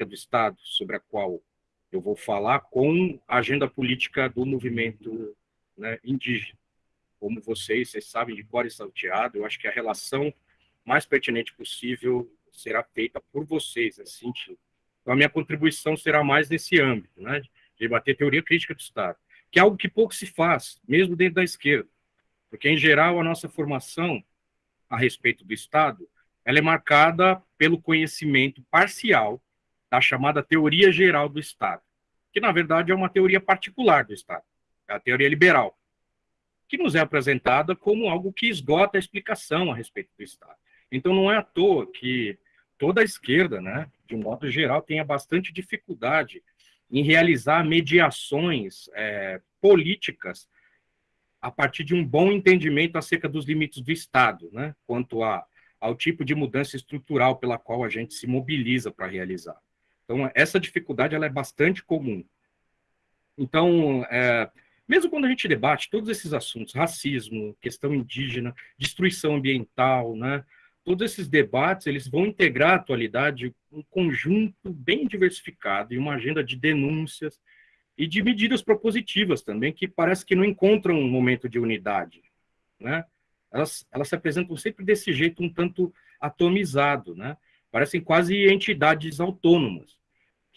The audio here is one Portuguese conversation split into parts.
política do Estado, sobre a qual eu vou falar, com a agenda política do movimento né, indígena. Como vocês, vocês sabem de cor e salteado, eu acho que a relação mais pertinente possível será feita por vocês, nesse sentido. Então, a minha contribuição será mais nesse âmbito, né, de debater teoria crítica do Estado, que é algo que pouco se faz, mesmo dentro da esquerda, porque, em geral, a nossa formação a respeito do Estado, ela é marcada pelo conhecimento parcial da chamada teoria geral do Estado, que, na verdade, é uma teoria particular do Estado, é a teoria liberal, que nos é apresentada como algo que esgota a explicação a respeito do Estado. Então, não é à toa que toda a esquerda, né, de um modo geral, tenha bastante dificuldade em realizar mediações é, políticas a partir de um bom entendimento acerca dos limites do Estado, né, quanto a, ao tipo de mudança estrutural pela qual a gente se mobiliza para realizar. Então, essa dificuldade ela é bastante comum. Então, é, mesmo quando a gente debate todos esses assuntos, racismo, questão indígena, destruição ambiental, né, todos esses debates, eles vão integrar a atualidade um conjunto bem diversificado e uma agenda de denúncias e de medidas propositivas também, que parece que não encontram um momento de unidade, né? Elas, elas se apresentam sempre desse jeito um tanto atomizado, né? Parecem quase entidades autônomas,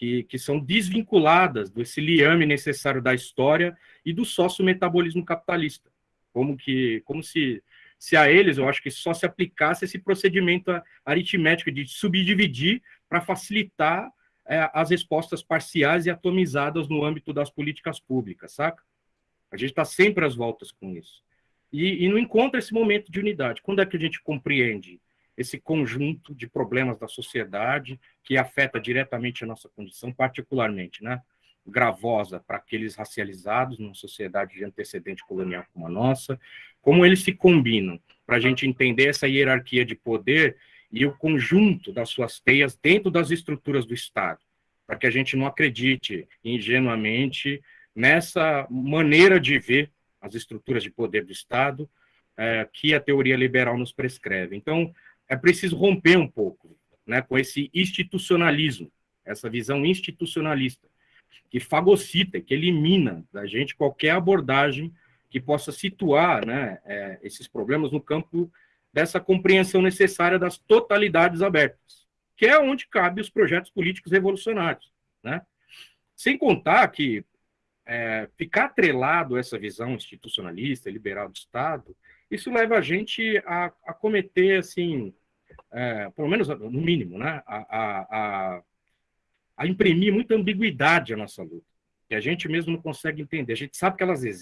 que, que são desvinculadas desse liame necessário da história e do sócio-metabolismo capitalista, como, que, como se se a eles, eu acho que só se aplicasse esse procedimento aritmético de subdividir para facilitar é, as respostas parciais e atomizadas no âmbito das políticas públicas, saca? A gente está sempre às voltas com isso. E, e não encontra esse momento de unidade. Quando é que a gente compreende esse conjunto de problemas da sociedade que afeta diretamente a nossa condição, particularmente, né? gravosa para aqueles racializados numa sociedade de antecedente colonial como a nossa, como eles se combinam, para a gente entender essa hierarquia de poder e o conjunto das suas teias dentro das estruturas do Estado, para que a gente não acredite ingenuamente nessa maneira de ver as estruturas de poder do Estado é, que a teoria liberal nos prescreve. Então, é preciso romper um pouco né, com esse institucionalismo, essa visão institucionalista, que fagocita, que elimina da gente qualquer abordagem que possa situar né, é, esses problemas no campo dessa compreensão necessária das totalidades abertas, que é onde cabe os projetos políticos revolucionários. Né? Sem contar que é, ficar atrelado a essa visão institucionalista, liberal do Estado, isso leva a gente a, a cometer, assim, é, pelo menos no mínimo, né, a, a, a imprimir muita ambiguidade à nossa luta, que a gente mesmo não consegue entender. A gente sabe que elas existem,